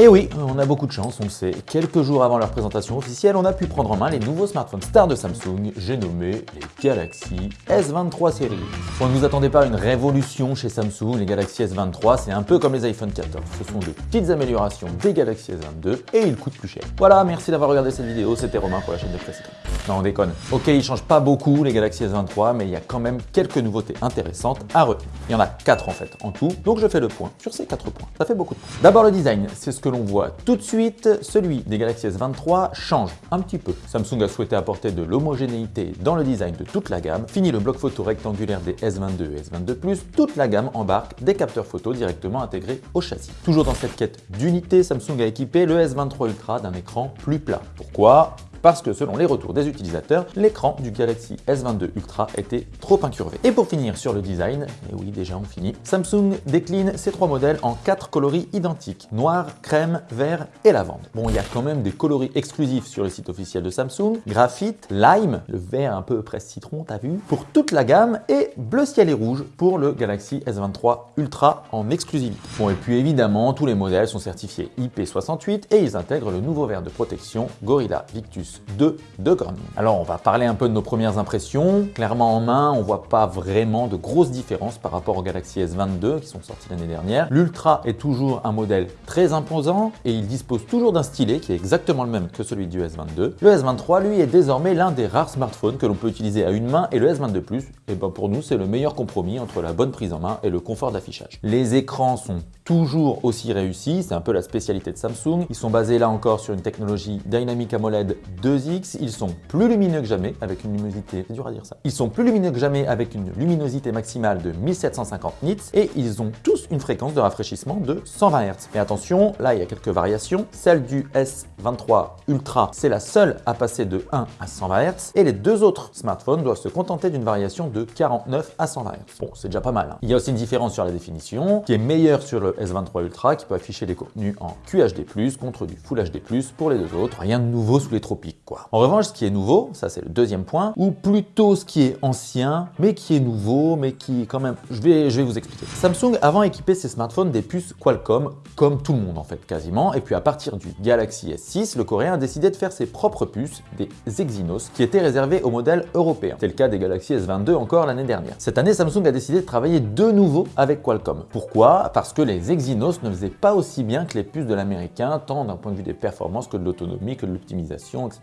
Et oui, on a beaucoup de chance, on le sait. Quelques jours avant leur présentation officielle, on a pu prendre en main les nouveaux smartphones stars de Samsung, j'ai nommé les Galaxy S23 série. On ne vous attendez pas à une révolution chez Samsung, les Galaxy S23, c'est un peu comme les iPhone 14. Ce sont de petites améliorations des Galaxy S22 et ils coûtent plus cher. Voilà, merci d'avoir regardé cette vidéo, c'était Romain pour la chaîne de Précision. Non, on déconne. Ok, ils changent pas beaucoup les Galaxy S23, mais il y a quand même quelques nouveautés intéressantes à retenir. Il y en a 4 en fait, en tout, donc je fais le point sur ces 4 points. Ça fait beaucoup de points. D'abord le design, c'est ce que l'on voit tout de suite. Celui des Galaxy S23 change un petit peu. Samsung a souhaité apporter de l'homogénéité dans le design de toute la gamme. Fini le bloc photo rectangulaire des S22 et S22+, toute la gamme embarque des capteurs photo directement intégrés au châssis. Toujours dans cette quête d'unité, Samsung a équipé le S23 Ultra d'un écran plus plat. Pourquoi? Parce que selon les retours des utilisateurs, l'écran du Galaxy S22 Ultra était trop incurvé. Et pour finir sur le design, et oui déjà on finit, Samsung décline ces trois modèles en quatre coloris identiques, noir, crème, vert et lavande. Bon, il y a quand même des coloris exclusifs sur le site officiel de Samsung, graphite, lime, le vert un peu presse citron, t'as vu, pour toute la gamme, et bleu ciel et rouge pour le Galaxy S23 Ultra en exclusivité. Bon, et puis évidemment, tous les modèles sont certifiés IP68 et ils intègrent le nouveau verre de protection Gorilla Victus 2 de Garmin. Alors on va parler un peu de nos premières impressions. Clairement en main, on voit pas vraiment de grosses différences par rapport au Galaxy S22 qui sont sortis l'année dernière. L'Ultra est toujours un modèle très imposant et il dispose toujours d'un stylet qui est exactement le même que celui du S22. Le S23 lui est désormais l'un des rares smartphones que l'on peut utiliser à une main et le S22 Plus, et ben pour nous c'est le meilleur compromis entre la bonne prise en main et le confort d'affichage. Les écrans sont toujours aussi réussis, c'est un peu la spécialité de Samsung. Ils sont basés là encore sur une technologie Dynamic AMOLED 2X, ils sont plus lumineux que jamais avec une luminosité, c'est dur à dire ça, ils sont plus lumineux que jamais avec une luminosité maximale de 1750 nits et ils ont tous une fréquence de rafraîchissement de 120 Hz. Mais attention, là il y a quelques variations, celle du S23 Ultra c'est la seule à passer de 1 à 120 Hz et les deux autres smartphones doivent se contenter d'une variation de 49 à 120 Hz. Bon, c'est déjà pas mal. Hein. Il y a aussi une différence sur la définition qui est meilleure sur le S23 Ultra qui peut afficher les contenus en QHD+, contre du Full HD+, pour les deux autres. Rien de nouveau sous les tropiques En revanche, ce qui est nouveau, ça c'est le deuxième point, ou plutôt ce qui est ancien, mais qui est nouveau, mais qui quand même... Je vais, vous expliquer. Samsung avant équipé ses smartphones des puces Qualcomm, comme tout le monde en fait quasiment, et puis à partir du Galaxy S6, le coréen a décidé de faire ses propres puces, des Exynos, qui étaient réservées aux modèles européens. C'est le cas des Galaxy S22 encore l'année dernière. Cette année, Samsung a décidé de travailler de nouveau avec Qualcomm. Pourquoi? Parce que les Exynos ne faisaient pas aussi bien que les puces de l'américain, tant d'un point de vue des performances que de l'autonomie, que de l'optimisation, etc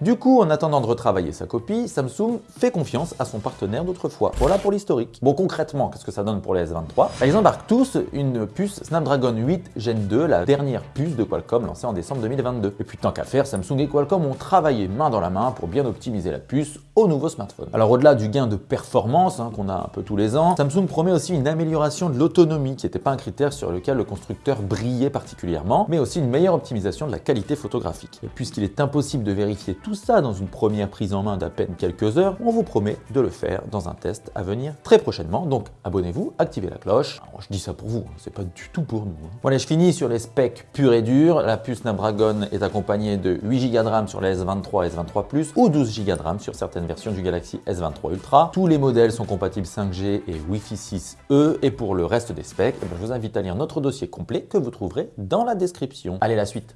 Du coup, en attendant de retravailler sa copie, Samsung fait confiance à son partenaire d'autrefois. Voilà pour l'historique. Bon, concrètement, qu'est-ce que ça donne pour les S23? Bah, Ils embarquent tous une puce Snapdragon 8 Gen 2, la dernière puce de Qualcomm lancée en décembre 2022. Et puis tant qu'à faire, Samsung et Qualcomm ont travaillé main dans la main pour bien optimiser la puce au nouveau smartphone. Alors au-delà du gain de performance hein, qu'on a un peu tous les ans, Samsung promet aussi une amélioration de l'autonomie qui n'était pas un critère sur lequel le constructeur brillait particulièrement, mais aussi une meilleure optimisation de la qualité photographique. Et puisqu'il est impossible de vérifier tout ça dans une première prise en main d'à peine quelques heures, on vous promet de le faire dans un test à venir très prochainement. Donc abonnez-vous, activez la cloche. je dis ça pour vous, hein, c'est pas du tout pour nous. Hein. Voilà, je finis sur les specs purs et durs. La puce Snapdragon est accompagnée de 8 Go de RAM sur les S23 et S23 Plus ou 12 Go de RAM sur certaines versions du Galaxy S23 Ultra. Tous les modèles sont compatibles 5G et Wi-Fi 6E et pour le reste des specs, eh ben, je vous invite à lire notre dossier complet que vous trouverez dans la description. Allez, la suite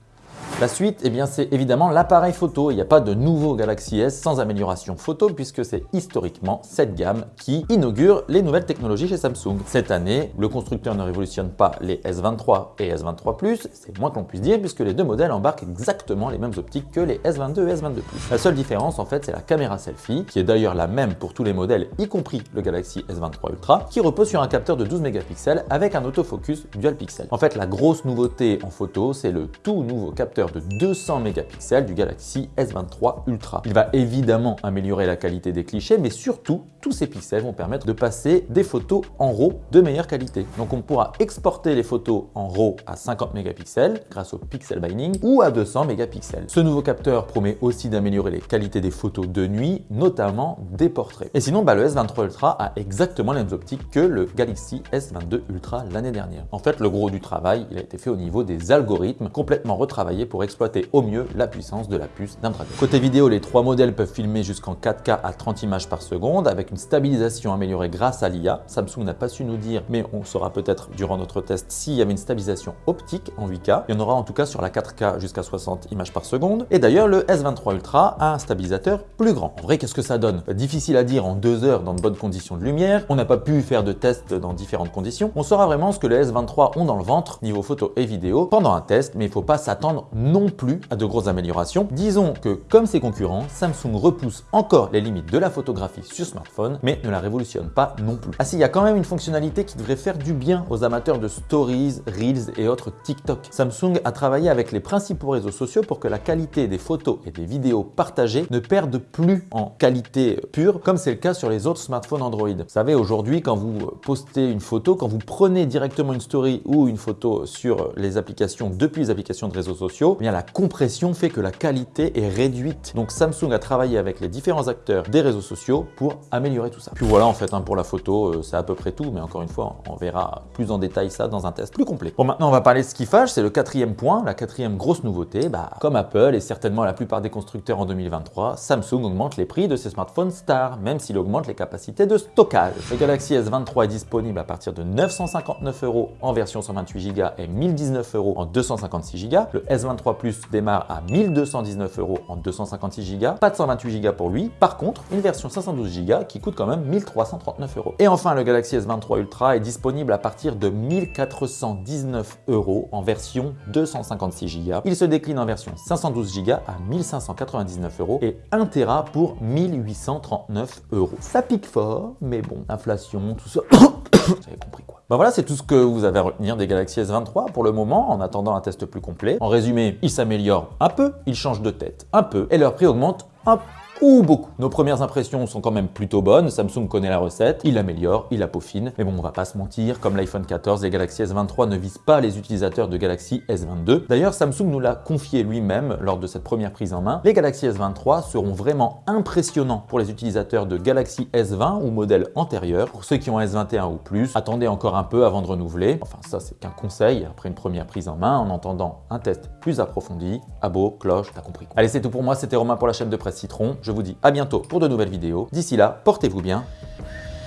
la suite, eh bien, c'est évidemment l'appareil photo. Il n'y a pas de nouveau Galaxy S sans amélioration photo puisque c'est historiquement cette gamme qui inaugure les nouvelles technologies chez Samsung. Cette année, le constructeur ne révolutionne pas les S23 et S23 Plus, c'est moins que l'on puisse dire puisque les deux modèles embarquent exactement les mêmes optiques que les S22 et S22 Plus. La seule différence en fait, c'est la caméra selfie qui est d'ailleurs la même pour tous les modèles, y compris le Galaxy S23 Ultra, qui repose sur un capteur de 12 mégapixels avec un autofocus dual pixel. En fait, la grosse nouveauté en photo, c'est le tout nouveau capteur de 200 mégapixels du Galaxy S23 Ultra. Il va évidemment améliorer la qualité des clichés, mais surtout, tous ces pixels vont permettre de passer des photos en RAW de meilleure qualité. Donc on pourra exporter les photos en RAW à 50 mégapixels grâce au pixel binding ou à 200 mégapixels. Ce nouveau capteur promet aussi d'améliorer les qualités des photos de nuit, notamment des portraits. Et sinon, bah, le S23 Ultra a exactement les mêmes optiques que le Galaxy S22 Ultra l'année dernière. En fait, le gros du travail, il a été fait au niveau des algorithmes complètement retravaillés pour pour exploiter au mieux la puissance de la puce Snapdragon. Côté vidéo, les trois modèles peuvent filmer jusqu'en 4K à 30 images par seconde avec une stabilisation améliorée grâce à l'IA. Samsung n'a pas su nous dire, mais on saura peut-être durant notre test s'il y avait une stabilisation optique en 8K. Il y en aura en tout cas sur la 4K jusqu'à 60 images par seconde. Et d'ailleurs, le S23 Ultra a un stabilisateur plus grand. En vrai, qu'est-ce que ça donne? Difficile à dire en deux heures dans de bonnes conditions de lumière. On n'a pas pu faire de tests dans différentes conditions. On saura vraiment ce que les S23 ont dans le ventre niveau photo et vidéo pendant un test, mais il ne faut pas s'attendre plus à de grosses améliorations. Disons que comme ses concurrents, Samsung repousse encore les limites de la photographie sur smartphone, mais ne la révolutionne pas non plus. Ah si, il y a quand même une fonctionnalité qui devrait faire du bien aux amateurs de stories, reels et autres TikTok. Samsung a travaillé avec les principaux réseaux sociaux pour que la qualité des photos et des vidéos partagées ne perde plus en qualité pure, comme c'est le cas sur les autres smartphones Android. Vous savez, aujourd'hui, quand vous postez une photo, quand vous prenez directement une story ou une photo sur les applications depuis les applications de réseaux sociaux, eh bien la compression fait que la qualité est réduite. Donc Samsung a travaillé avec les différents acteurs des réseaux sociaux pour améliorer tout ça. Puis voilà, en fait, hein, pour la photo, euh, c'est à peu près tout, mais encore une fois, on verra plus en détail ça dans un test plus complet. Bon, maintenant, on va parler de ce qui fâche, c'est le quatrième point, la quatrième grosse nouveauté. Bah, comme Apple et certainement la plupart des constructeurs en 2023, Samsung augmente les prix de ses smartphones Star, même s'il augmente les capacités de stockage. Le Galaxy S23 est disponible à partir de 959 euros en version 128 Go et 1019 euros en 256 Go. Le S23 Plus démarre à 1219 euros en 256 Go. Pas de 128 Go pour lui. Par contre, une version 512 Go qui coûte quand même 1339 euros. Et enfin, le Galaxy S23 Ultra est disponible à partir de 1419 euros en version 256 Go. Il se décline en version 512 Go à 1599 euros et 1 Tera pour 1839 euros. Ça pique fort, mais bon, inflation, tout ça. Vous avez compris. Ben voilà, c'est tout ce que vous avez à retenir des Galaxy S23 pour le moment, en attendant un test plus complet. En résumé, ils s'améliorent un peu, ils changent de tête un peu, et leur prix augmente un peu ou beaucoup. Nos premières impressions sont quand même plutôt bonnes, Samsung connaît la recette, il l'améliore, il la peaufine, mais bon on va pas se mentir, comme l'iPhone 14, les Galaxy S23 ne visent pas les utilisateurs de Galaxy S22. D'ailleurs Samsung nous l'a confié lui-même lors de cette première prise en main, les Galaxy S23 seront vraiment impressionnants pour les utilisateurs de Galaxy S20 ou modèles antérieurs. Pour ceux qui ont S21 ou plus, attendez encore un peu avant de renouveler. Enfin ça c'est qu'un conseil après une première prise en main en entendant un test plus approfondi. Abo, cloche, t'as compris. Allez c'est tout pour moi, c'était Romain pour la chaîne de presse Citron. Je vous dis à bientôt pour de nouvelles vidéos. D'ici là, portez-vous bien.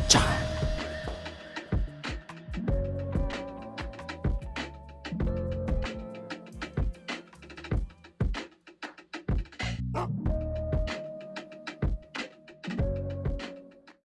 Ciao